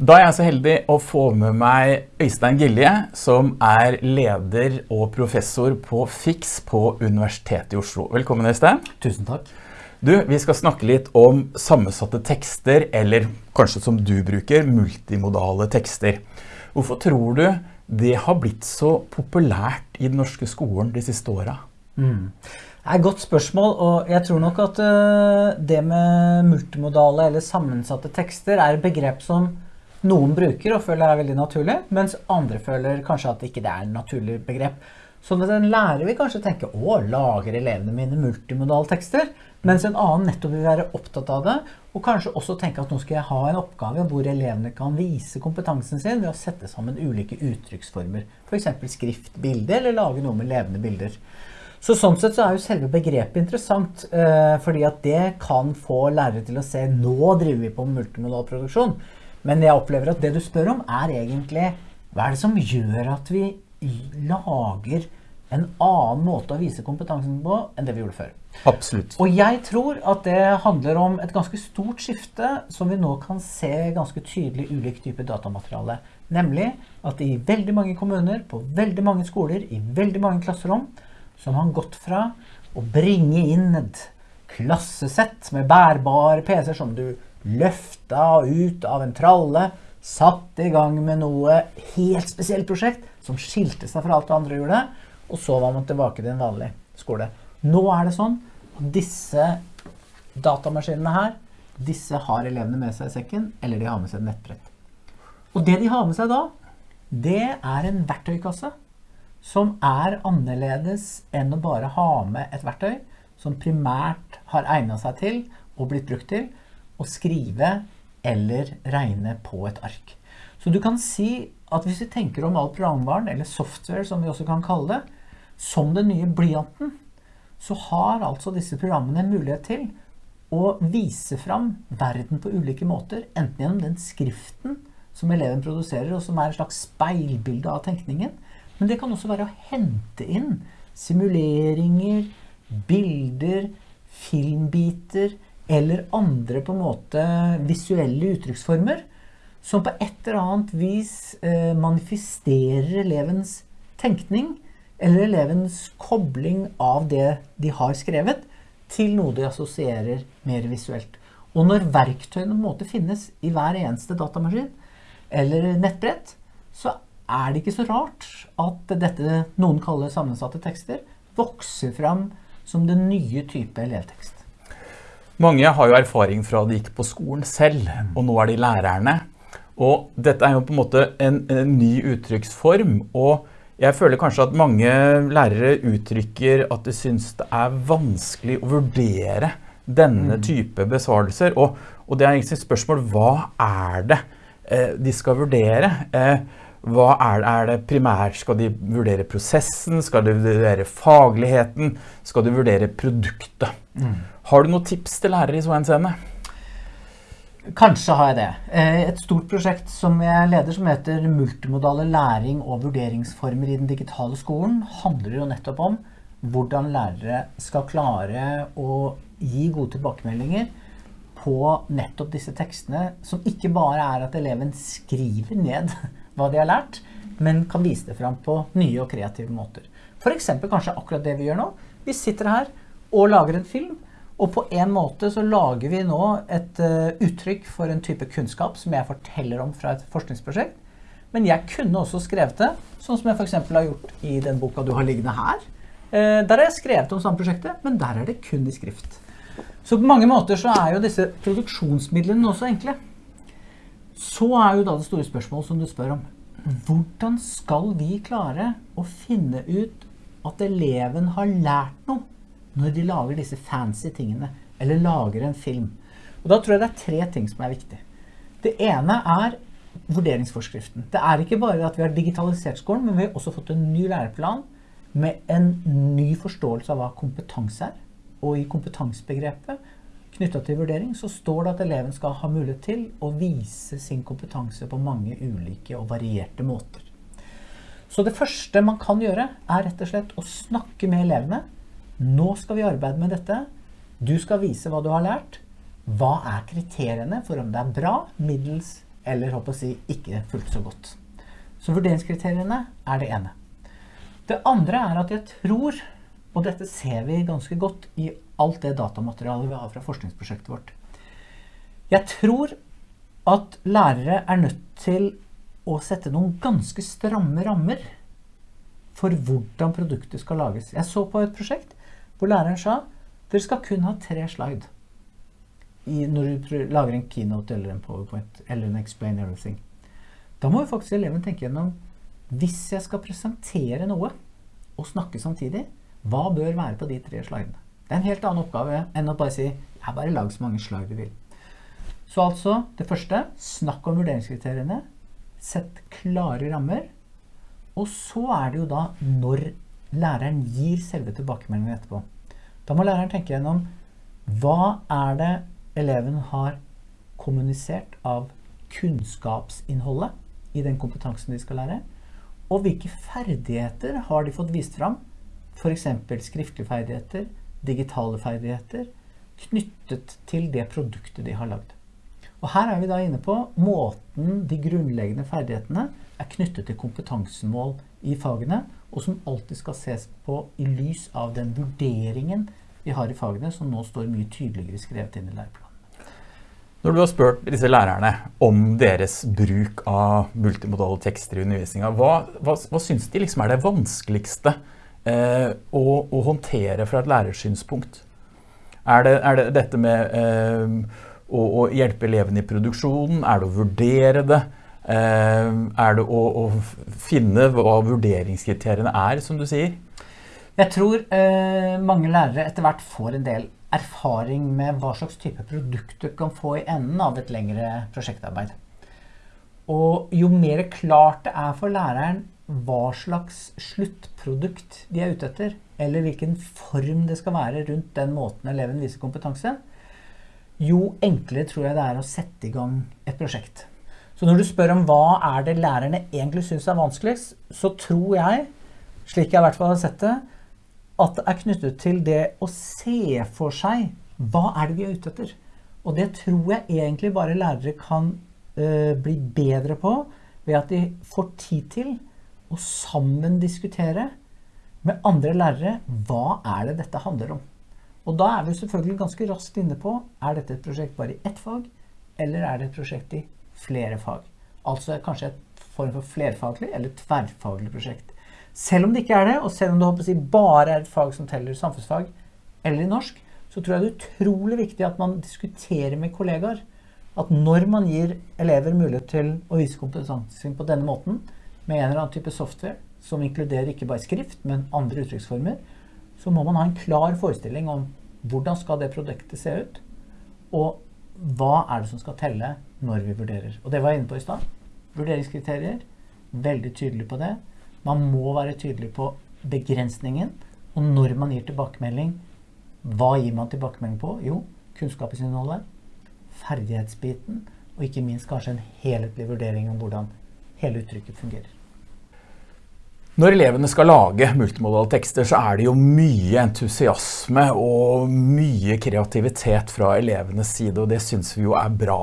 Da er jeg så heldig å få med meg Øystein Gilje, som er leder og professor på FIX på Universitetet i Oslo. Velkommen, Øystein. Tusen takk. Du, vi skal snakke litt om sammensatte tekster, eller kanskje som du bruker, multimodale tekster. Hvorfor tror du det har blitt så populært i den norske skolen de siste åra? Mm. Det er et godt spørsmål, og jeg tror nok at uh, det med multimodale eller sammensatte tekster er et begrep som noen bruker og føler er veldig naturlig, mens andre føler kanskje at ikke det er et naturlig begrep. Sånn at en lærer vil kanskje tenke å, lager elevene mine multimodale tekster? Mens en annen nettopp vil være opptatt av det, og kanskje også tenke at nå skal jeg ha en oppgave hvor elevene kan vise kompetansen sin ved å sette sammen ulike uttrykksformer. F.eks. skrift, bilde, eller lage noe med levende bilder. Så sånn sett så er jo selve begrepet interessant, eh, fordi at det kan få lærere til å se nå driver vi på multimodal produksjon. Men jeg opplever at det du spør om, er egentlig hva er det som gjør at vi lager en annen måte å vise kompetansen på enn det vi gjorde før. Absolutt. Og jeg tror at det handler om et ganske stort skifte som vi nå kan se ganske tydelig ulik type datamateriale. Nemlig at i veldig mange kommuner, på veldig mange skoler, i veldig mange klasserom, så har gått fra å bringe inn et klassesett med bærbare PC-er som du løfta ut av en tralle, satt i gang med noe helt spesielt prosjekt som skilte seg fra alt det andre gjorde, og så var man tilbake til en vanlig skole. Nå er det sånn at disse datamaskinene her, disse har elevene med seg i sekken, eller de har med seg et nettbrett. Og det de har med seg da, det er en verktøykasse som er annerledes enn å bare ha med et verktøy som primært har egnet seg til og blitt brukt til å skrive eller regne på et ark. Så du kan si at hvis vi tenker om all programvaren, eller software som vi også kan kalle det, som den nye blyanten, så har altså disse programmene mulighet til å vise fram verden på ulike måter, enten gjennom den skriften som eleven produserer, og som er et slags speilbilde av tenkningen, men det kan også være å hente inn simuleringer, bilder, filmbiter, eller andre på en måte visuelle uttrykksformer som på et eller annet vis eh, manifesterer elevens tenkning eller elevens kobling av det de har skrevet til noe de assosierer mer visuelt. Og når verktøyene på en måte finnes i hver eneste datamaskin eller nettbrett, så er det ikke så rart at dette noen kaller sammensatte tekster vokser fram som den nye type elevtekst. Mange har jo erfaring fra at de gikk på skolen selv, og nå er de lærerne. Og dette er jo på en måte en, en ny uttrykksform, og jeg føler kanskje at mange lærere uttrykker at de synes det er vanskelig å vurdere denne mm. type besvarelser. Og, og det er egentlig et spørsmål, hva er det eh, de skal vurdere? Eh, hva er, er, det primært? Skal de vurdere prosessen? Skal de vurdere fagligheten? Skal de vurdere produktet? Mm. Har du noen tips til lærere i så henseende? Kanskje har jeg det. Eh, et stort prosjekt som jeg leder som heter Multimodale læring og vurderingsformer i den digitale skolen, handler jo nettopp om hvordan lærere skal klare å gi gode tilbakemeldinger på nettopp disse tekstene, som ikke bare er at eleven skriver ned hva de har lært, men kan vise det fram på nye og kreative måter. For eksempel kanskje akkurat det vi gjør nå. Vi sitter her og lager en film og på en måte så lager vi nå et uh, uttrykk for en type kunnskap som jeg forteller om fra et forskningsprosjekt. Men jeg kunne også skrevet det, sånn som jeg f.eks. har gjort i den boka du har liggende her. Uh, der har jeg skrevet om samme prosjektet, men der er det kun i skrift. Så på mange måter så er jo disse produksjonsmidlene også enkle. Så er jo da det store spørsmålet som du spør om. Hvordan skal vi klare å finne ut at eleven har lært noe når de lager disse fancy tingene, eller lager en film. Og da tror jeg det er tre ting som er viktig. Det ene er vurderingsforskriften. Det er ikke bare at vi har digitalisert skolen, men vi har også fått en ny læreplan med en ny forståelse av hva kompetanse er. Og i kompetansebegrepet knyttet til vurdering så står det at eleven skal ha mulighet til å vise sin kompetanse på mange ulike og varierte måter. Så det første man kan gjøre er rett og slett å snakke med elevene nå skal vi arbeide med dette. Du skal vise hva du har lært. Hva er kriteriene for om det er bra, middels eller håper si ikke fullt så godt. Så vurderingskriteriene er det ene. Det andre er at jeg tror, og dette ser vi ganske godt i alt det datamaterialet vi har fra forskningsprosjektet vårt, jeg tror at lærere er nødt til å sette noen ganske stramme rammer for hvordan produktet skal lages. Jeg så på et prosjekt hvor læreren sa dere skal kun ha tre slide i, når du lager en keynote eller en powerpoint eller en explain everything. Da må jo faktisk eleven tenke gjennom hvis jeg skal presentere noe og snakke samtidig, hva bør være på de tre slidene? Det er en helt annen oppgave enn å bare si jeg bare lag så mange slag du vil. Så altså, det første, snakk om vurderingskriteriene. Sett klare rammer. Og så er det jo da når læreren gir selve tilbakemeldingen etterpå. Da må læreren tenke gjennom hva er det eleven har kommunisert av kunnskapsinnholdet i den kompetansen de skal lære, og hvilke ferdigheter har de fått vist fram, f.eks. skriftlige ferdigheter, digitale ferdigheter, knyttet til det produktet de har lagd. Og her er vi da inne på måten de grunnleggende ferdighetene er knyttet til kompetansemål i fagene, og som alltid skal ses på i lys av den vurderingen vi har i fagene, som nå står mye tydeligere skrevet inn i læreplanen. Når du har spurt disse lærerne om deres bruk av multimodale tekster i undervisninga, hva, hva, hva syns de liksom er det vanskeligste eh, å, å, håndtere fra et lærersynspunkt? Er det, er det dette med eh, å, å, hjelpe elevene i produksjonen? Er det å vurdere det? Eh, er det å, å, finne hva vurderingskriteriene er, som du sier? Jeg tror eh, mange lærere etter hvert får en del erfaring med hva slags type produkt du kan få i enden av et lengre prosjektarbeid. Og jo mer klart det er for læreren hva slags sluttprodukt de er ute etter, eller hvilken form det skal være rundt den måten eleven viser kompetanse, jo enklere tror jeg det er å sette i gang et prosjekt. Så når du spør om hva er det lærerne egentlig syns er vanskeligst, så tror jeg, slik jeg i hvert fall har sett det, at det er knyttet til det å se for seg hva er det vi er ute etter. Og det tror jeg egentlig bare lærere kan uh, bli bedre på ved at de får tid til å sammen diskutere med andre lærere hva er det dette handler om. Og da er vi selvfølgelig ganske raskt inne på er dette et prosjekt bare i ett fag, eller er det et prosjekt i flere fag. Altså kanskje et form for flerfaglig eller tverrfaglig prosjekt. Selv om det ikke er det, og selv om det si, bare er et fag som teller samfunnsfag eller i norsk, så tror jeg det er utrolig viktig at man diskuterer med kollegaer. At når man gir elever mulighet til å vise kompetansen på denne måten, med en eller annen type software som inkluderer ikke bare skrift, men andre uttrykksformer, så må man ha en klar forestilling om hvordan skal det produktet se ut, og hva er det som skal telle når vi vurderer. Og det var jeg inne på i stad. Vurderingskriterier. Veldig tydelig på det. Man må være tydelig på begrensningen. Og når man gir tilbakemelding, hva gir man tilbakemelding på? Jo, kunnskapsinnholdet, ferdighetsbiten, og ikke minst kanskje en helhetlig vurdering om hvordan hele uttrykket fungerer. Når elevene skal lage multimodale tekster, så er det jo mye entusiasme og mye kreativitet fra elevenes side, og det synes vi jo er bra.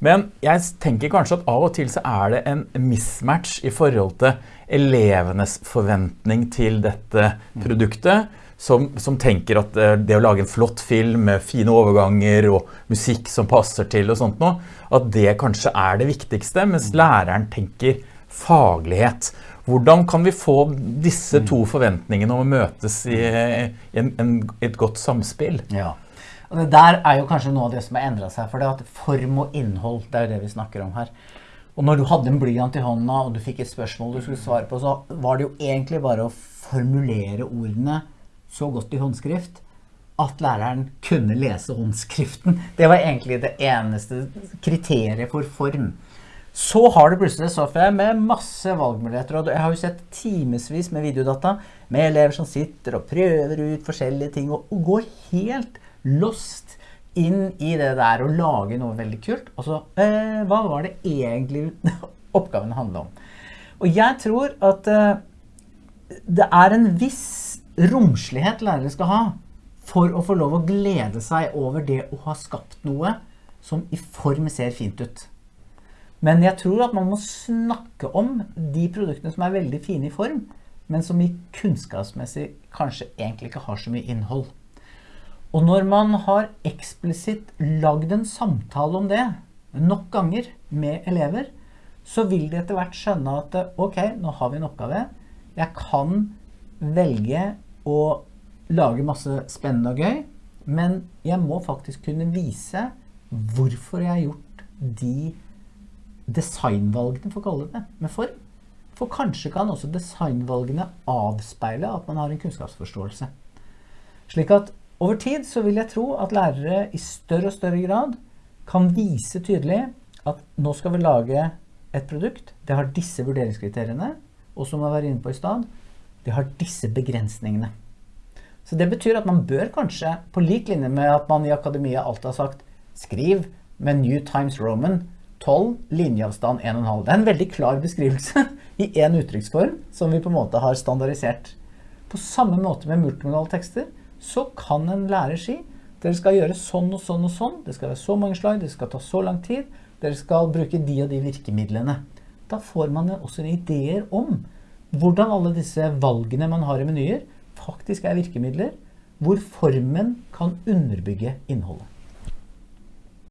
Men jeg tenker kanskje at av og til så er det en mismatch i forhold til elevenes forventning til dette produktet, som, som, tenker at eh, det å lage en flott film med fine overganger og musikk som passer til og sånt noe, at det kanskje er det viktigste, mens læreren tenker faglighet. Hvordan kan vi få disse to forventningene om å møtes i, en, en, et godt samspill? Ja. Og det der er jo kanskje noe av det som har endret seg. For det at form og innhold, det er jo det vi snakker om her. Og når du hadde en blyant i hånda og du fikk et spørsmål du skulle svare på, så var det jo egentlig bare å formulere ordene så godt i håndskrift at læreren kunne lese håndskriften. Det var egentlig det eneste kriteriet for form. Så har du plutselig software med masse valgmuligheter. Og jeg har jo sett timevis med videodata med elever som sitter og prøver ut forskjellige ting og, går helt lost inn i det der å lage noe veldig kult. Og så eh, Hva var det egentlig oppgaven handla om? Og jeg tror at eh, det er en viss romslighet lærere skal ha for å få lov å glede seg over det å ha skapt noe som i form ser fint ut. Men jeg tror at man må snakke om de produktene som er veldig fine i form, men som i kunnskapsmessig kanskje egentlig ikke har så mye innhold. Og når man har eksplisitt lagd en samtale om det nok ganger med elever, så vil de etter hvert skjønne at ok, nå har vi en oppgave. Jeg kan velge å lage masse spennende og gøy, men jeg må faktisk kunne vise hvorfor jeg har gjort de designvalgene, for å kalle det med form. For kanskje kan også designvalgene avspeile at man har en kunnskapsforståelse. Slik at over tid så vil jeg tro at lærere i større og større grad kan vise tydelig at nå skal vi lage et produkt. Det har disse vurderingskriteriene, og som jeg var inne på i stad, det har disse begrensningene. Så det betyr at man bør kanskje, på lik linje med at man i akademia alltid har sagt skriv med New Times Roman 12, linjeavstand 1,5. Det er en veldig klar beskrivelse i én uttrykksform som vi på en måte har standardisert. På samme måte med multimodale tekster så kan en lærer si dere skal gjøre sånn og sånn og sånn, det skal være så mange slag, det skal ta så lang tid, dere skal bruke de og de virkemidlene. Da får man også ideer om hvordan alle disse valgene man har i menyer, faktisk er virkemidler hvor formen kan underbygge innholdet.